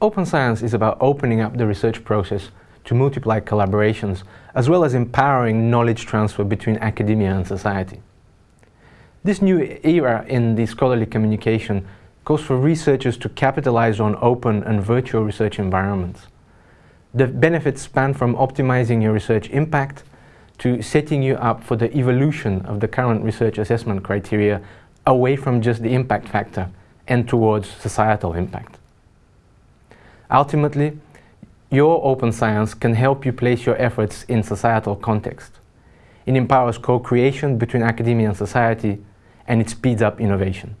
open science is about opening up the research process to multiply collaborations, as well as empowering knowledge transfer between academia and society. This new era in the scholarly communication calls for researchers to capitalize on open and virtual research environments. The benefits span from optimizing your research impact to setting you up for the evolution of the current research assessment criteria away from just the impact factor and towards societal impact. Ultimately, your open science can help you place your efforts in societal context. It empowers co-creation between academia and society and it speeds up innovation.